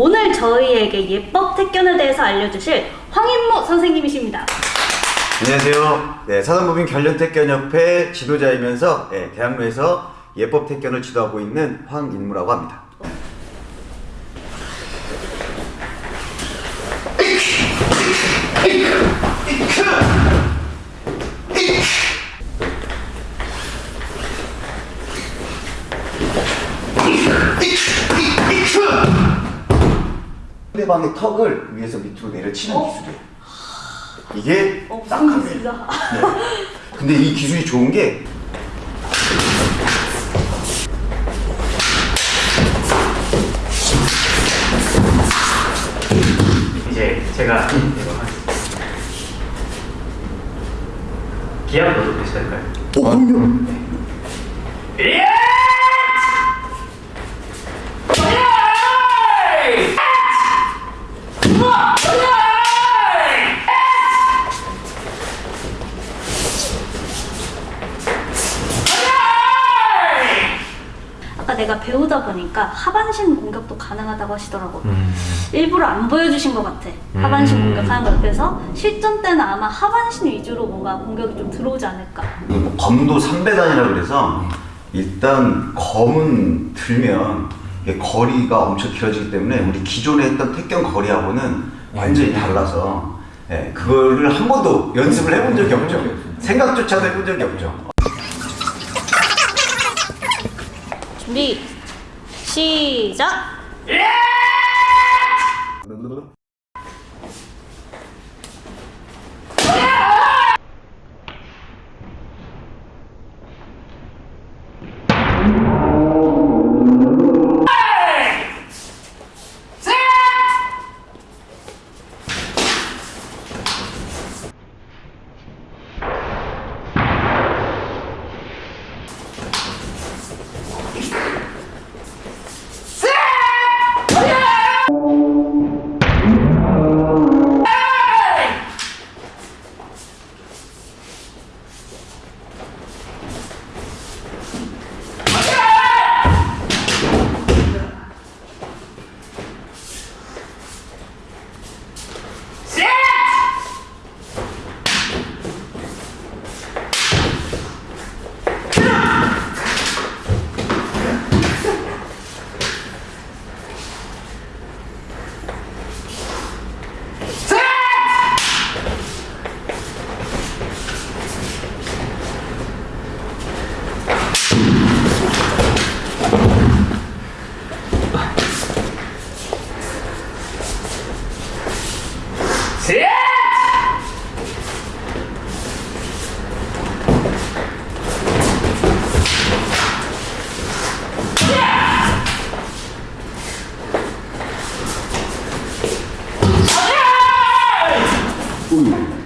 오늘 저희에게 예법 택견에 대해서 알려주실 황인무 선생님이십니다. 안녕하세요. 네, 사단법인 결련택견협회 지도자이면서 네, 대학로에서 예법 택견을 지도하고 있는 황인무라고 합니다. 상대방의 턱을 위에서 밑으로 내려치는 기술이에요. 이게 어. 기술이다. 네. 근데 이 기술이 좋은 게 이제 제가 넣어도 되실까요? 오, 그럼요. 아 내가 배우다 보니까 하반신 공격도 가능하다고 하시더라고. 일부러 안 보여주신 것 같아. 하반신 공격하는 거. 그래서 실전 때는 아마 하반신 위주로 뭔가 공격이 좀 들어오지 않을까. 뭐 검도 3배단이라 그래서 일단 검은 들면 거리가 엄청 길어지기 때문에 우리 기존에 했던 택견 거리하고는 완전히 달라서 예, 그거를 한 번도 연습을 해본 적이 없죠. 생각조차도 해본 적이 없죠. 준비, 시작! food.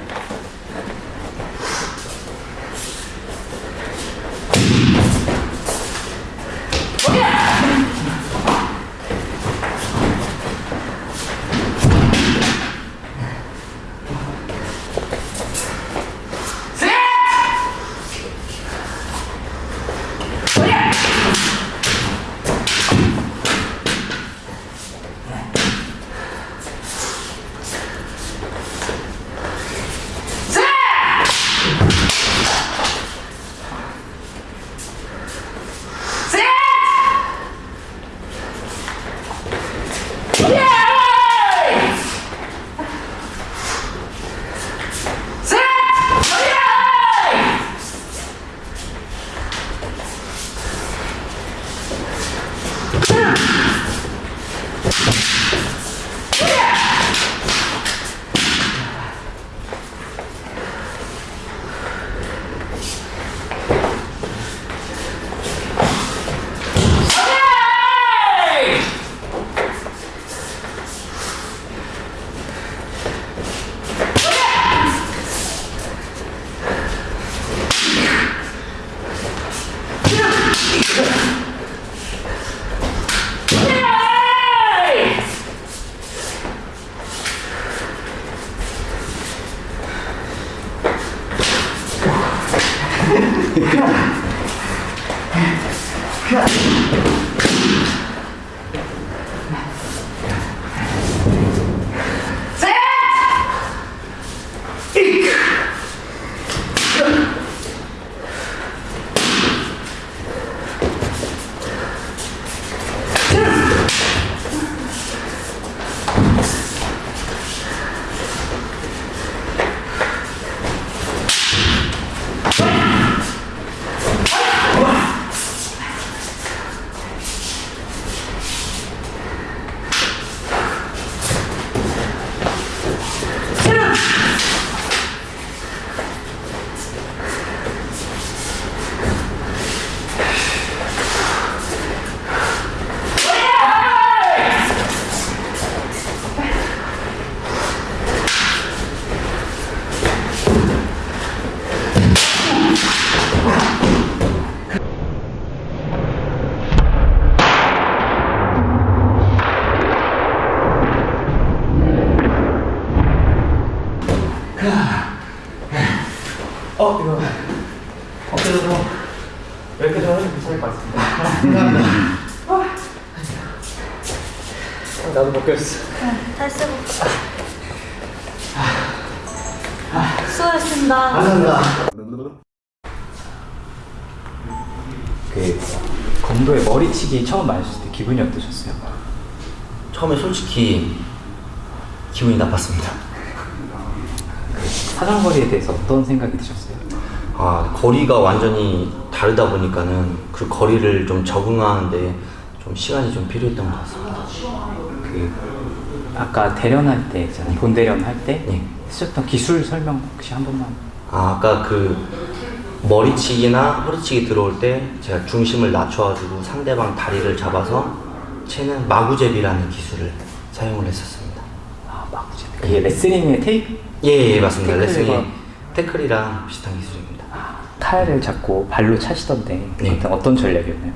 Cut. Cut. 어 이거 어깨도 좀 이렇게 좀 해도 괜찮을 것 같습니다. 어, 나도 벗겼어. 응, 잘 쓰고. 수고하셨습니다. 그 검도의 머리치기 처음 맞으실 때 기분이 어떠셨어요? 처음에 솔직히 기분이 나빴습니다. 사정거리에 대해서 어떤 생각이 드셨어요? 아, 거리가 완전히 다르다 보니까는 그 거리를 좀 적응하는데 좀 시간이 좀 필요했던 것 같습니다. 그 아까 대련할 때 있잖아요. 본 대련 할 때 네. 쓰셨던 기술 설명 혹시 한 번만 아, 아까 그 머리치기나 허리치기 들어올 때 제가 중심을 낮춰가지고 상대방 다리를 잡아서 채는 마구제비라는 기술을 사용을 했었습니다. 아 막지 그게 레슬링의 테이프 예, 예 맞습니다. 레슬링의 태클이랑 비슷한 기술입니다. 칼을 잡고 발로 차시던데 네. 어떤, 전략이었나요?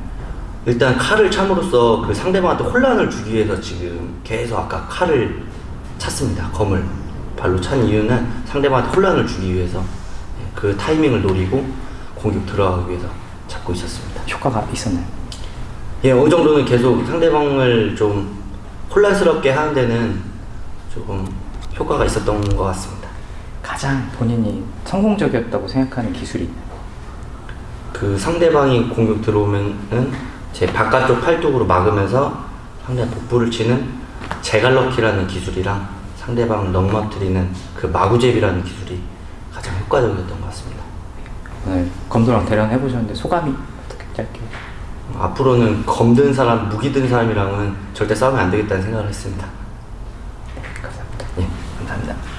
일단 칼을 참으로써 그 상대방한테 혼란을 주기 위해서 지금 계속 아까 칼을 찼습니다. 검을 발로 찬 이유는 상대방한테 혼란을 주기 위해서 예, 그 타이밍을 노리고 공격 들어가기 위해서 잡고 있었습니다. 효과가 있었나요? 예, 어느 정도는 계속 상대방을 좀 혼란스럽게 하는 데는 조금 효과가 있었던 것 같습니다. 가장 본인이 성공적이었다고 생각하는 기술이 있나요? 그 상대방이 공격 들어오면은 제 바깥쪽 팔뚝으로 막으면서 상대방 복부를 치는 제갈럭키라는 기술이랑 상대방을 넘어뜨리는 그 마구제비라는 기술이 가장 효과적이었던 것 같습니다. 오늘 검도랑 대련 해보셨는데 소감이 어떻게 짧게 앞으로는 검든 사람, 무기 든 사람이랑은 절대 싸우면 안 되겠다는 생각을 했습니다. 감사합니다. 예, 감사합니다. 네.